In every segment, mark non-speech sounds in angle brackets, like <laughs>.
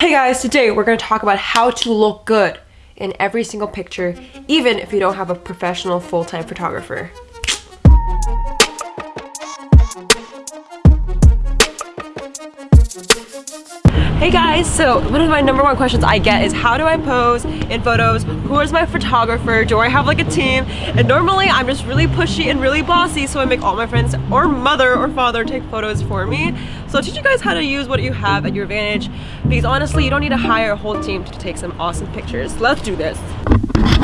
Hey guys, today we're going to talk about how to look good in every single picture, even if you don't have a professional full-time photographer. Hey guys, so one of my number one questions I get is how do I pose in photos? Who is my photographer? Do I have like a team? And normally I'm just really pushy and really bossy so I make all my friends or mother or father take photos for me. So I'll teach you guys how to use what you have at your advantage because honestly you don't need to hire a whole team to take some awesome pictures. Let's do this.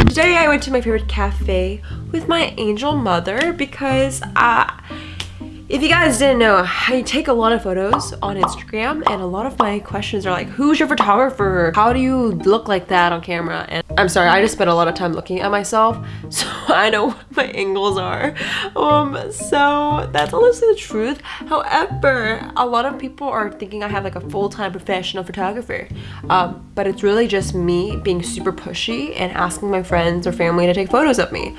Today I went to my favorite cafe with my angel mother because uh, if you guys didn't know, I take a lot of photos on Instagram and a lot of my questions are like, who's your photographer? How do you look like that on camera? And I'm sorry, I just spent a lot of time looking at myself, <laughs> so I know what my angles are. Um, so that's honestly the truth. However, a lot of people are thinking I have like a full-time professional photographer, um, but it's really just me being super pushy and asking my friends or family to take photos of me.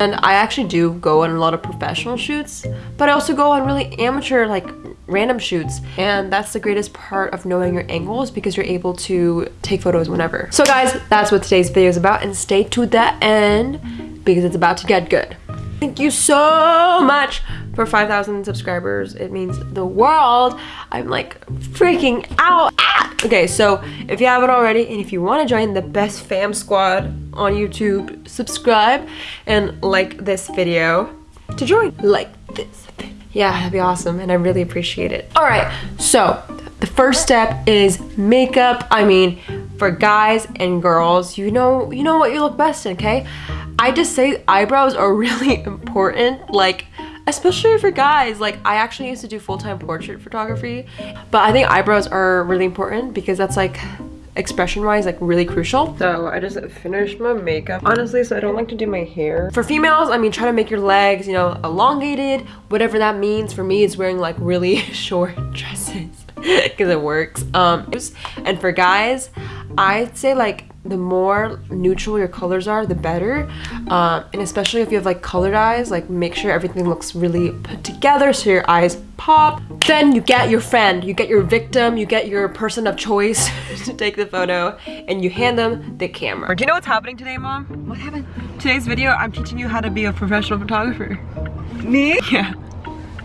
And I actually do go on a lot of professional shoots, but I also go on really amateur, like random shoots. And that's the greatest part of knowing your angles because you're able to take photos whenever. So guys, that's what today's video is about and stay to the end because it's about to get good. Thank you so much for 5,000 subscribers. It means the world. I'm like freaking out. Okay, so if you haven't already and if you want to join the best fam squad on YouTube, subscribe and like this video to join. Like this. Yeah, that'd be awesome and I really appreciate it. All right, so the first step is makeup. I mean, for guys and girls, you know, you know what you look best in, okay? I just say eyebrows are <laughs> really important. Like, especially for guys like i actually used to do full-time portrait photography but i think eyebrows are really important because that's like expression wise like really crucial. So i just finished my makeup honestly so i don't like to do my hair. For females i mean try to make your legs you know elongated whatever that means. For me it's wearing like really <laughs> short dresses <laughs> because it works. Um and for guys i'd say like the more neutral your colors are, the better. Um, and especially if you have like colored eyes, like make sure everything looks really put together so your eyes pop. Then you get your friend, you get your victim, you get your person of choice <laughs> to take the photo and you hand them the camera. Do you know what's happening today, mom? What happened? Today's video, I'm teaching you how to be a professional photographer. Me? Yeah.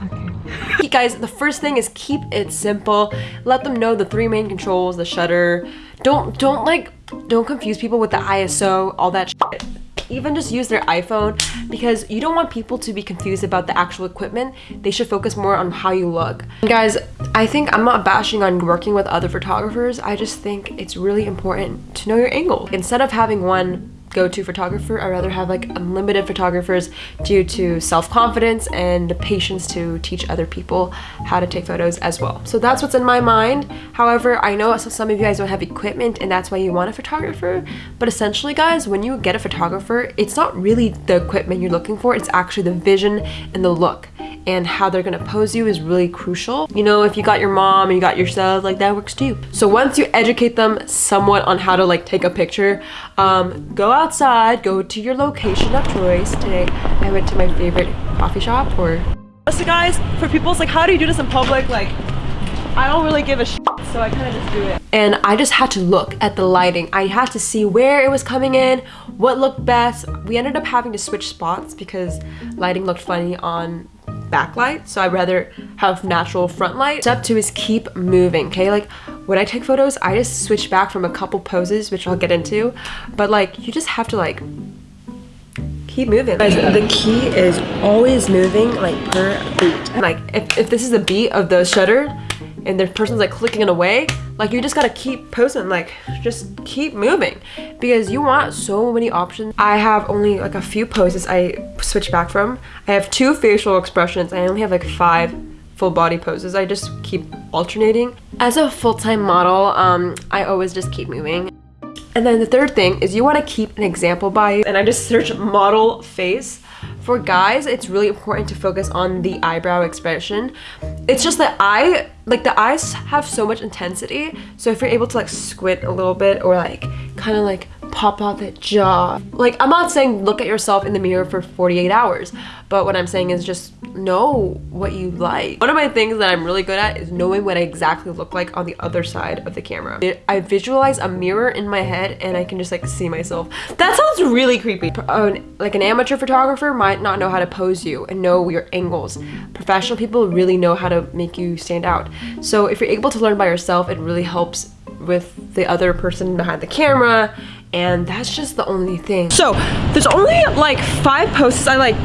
Okay. <laughs> Guys, the first thing is keep it simple. Let them know the three main controls, the shutter. Don't, don't like don't confuse people with the ISO, all that shit. Even just use their iPhone because you don't want people to be confused about the actual equipment. They should focus more on how you look. And guys, I think I'm not bashing on working with other photographers. I just think it's really important to know your angle. Instead of having one go-to photographer. I'd rather have like unlimited photographers due to self-confidence and the patience to teach other people how to take photos as well. So that's what's in my mind. However, I know some of you guys don't have equipment and that's why you want a photographer. But essentially guys, when you get a photographer, it's not really the equipment you're looking for. It's actually the vision and the look and how they're gonna pose you is really crucial. You know, if you got your mom and you got yourself, like that works too. So once you educate them somewhat on how to like take a picture, um, go outside, go to your location of choice. Today, I went to my favorite coffee shop or... So guys, for people's like, how do you do this in public? Like, I don't really give a shit, so I kind of just do it. And I just had to look at the lighting. I had to see where it was coming in, what looked best. We ended up having to switch spots because lighting looked funny on backlight so I'd rather have natural front light. Step two is keep moving okay? Like when I take photos I just switch back from a couple poses which I'll get into but like you just have to like keep moving. Guys, the key is always moving like per beat. Like if, if this is the beat of the shutter and the person's like clicking it away like you just gotta keep posting like just keep moving. Because you want so many options. I have only like a few poses i switch back from. I have two facial expressions. I only have like five full body poses. I just keep alternating. As a full-time model um i always just keep moving. And then the third thing is you want to keep an example by you. And i just search model face for guys, it's really important to focus on the eyebrow expression. It's just that I, like the eyes have so much intensity. So if you're able to like squint a little bit or like kind of like pop out that jaw. Like, I'm not saying look at yourself in the mirror for 48 hours, but what I'm saying is just know what you like. One of my things that I'm really good at is knowing what I exactly look like on the other side of the camera. I visualize a mirror in my head and I can just like see myself. That sounds really creepy. Uh, like an amateur photographer might not know how to pose you and know your angles. Professional people really know how to make you stand out. So if you're able to learn by yourself, it really helps with the other person behind the camera and that's just the only thing. So there's only like five posts I like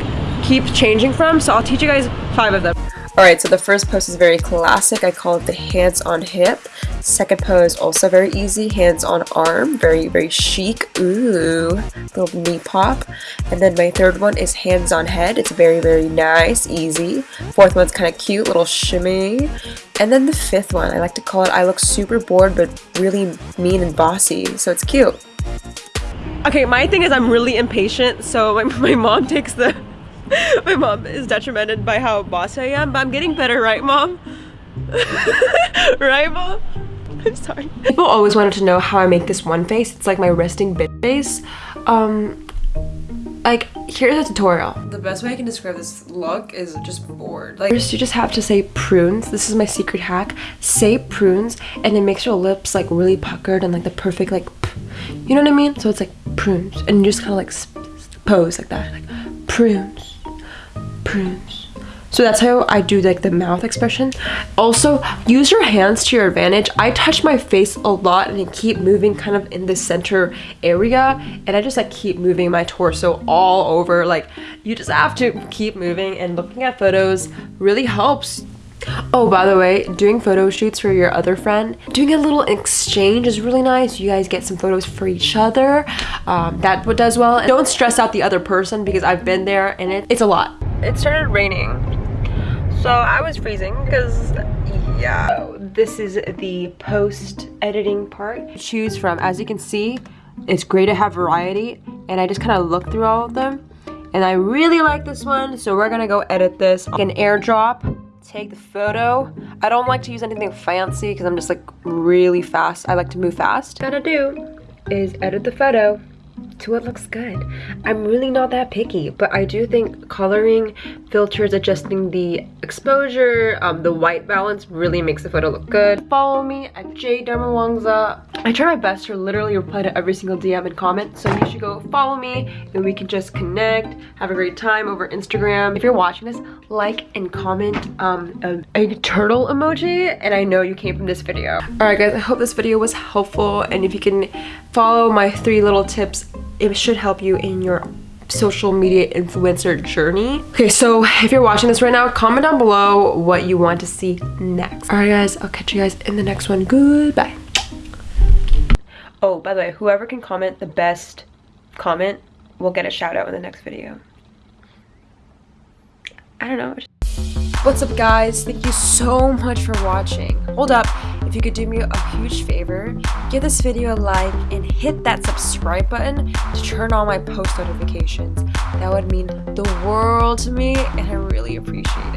keep changing from so I'll teach you guys five of them. Alright, so the first pose is very classic. I call it the hands on hip. Second pose, also very easy. Hands on arm. Very, very chic. Ooh, little knee pop. And then my third one is hands on head. It's very, very nice, easy. Fourth one's kind of cute, little shimmy. And then the fifth one, I like to call it I look super bored but really mean and bossy. So it's cute. Okay, my thing is I'm really impatient, so my, <laughs> my mom takes the <laughs> My mom is detrimented by how bossy I am, but I'm getting better, right, mom? <laughs> right, mom? I'm sorry. People always wanted to know how I make this one face. It's like my resting bitch face. Um, like, here's a tutorial. The best way I can describe this look is just bored. Like, first you just have to say prunes. This is my secret hack. Say prunes, and it makes your lips like really puckered and like the perfect like, you know what I mean? So it's like prunes, and you just kind of like pose like that, like prunes prunes. So that's how I do like the mouth expression. Also, use your hands to your advantage. I touch my face a lot and I keep moving kind of in the center area and I just like keep moving my torso all over. Like you just have to keep moving and looking at photos really helps Oh, by the way, doing photo shoots for your other friend, doing a little exchange is really nice. You guys get some photos for each other. Um, that does well. And don't stress out the other person because I've been there and it, it's a lot. It started raining, so I was freezing because, yeah. This is the post editing part. Choose from, as you can see, it's great to have variety and I just kind of look through all of them and I really like this one so we're gonna go edit this. An airdrop take the photo. I don't like to use anything fancy because I'm just like really fast. I like to move fast. What I gotta do is edit the photo to what looks good. I'm really not that picky, but I do think coloring, filters, adjusting the exposure, um, the white balance really makes the photo look good. Follow me at jdermawangsa. I try my best to literally reply to every single DM and comment, so you should go follow me and we can just connect, have a great time over Instagram. If you're watching this, like and comment um, a, a turtle emoji, and I know you came from this video. Alright guys, I hope this video was helpful, and if you can follow my three little tips it should help you in your social media influencer journey. Okay, so if you're watching this right now, comment down below what you want to see next. All right, guys, I'll catch you guys in the next one. Goodbye. Oh, by the way, whoever can comment the best comment will get a shout out in the next video. I don't know. What's up guys? Thank you so much for watching. Hold up, if you could do me a huge favor, give this video a like and hit that subscribe button to turn on my post notifications. That would mean the world to me and I really appreciate it.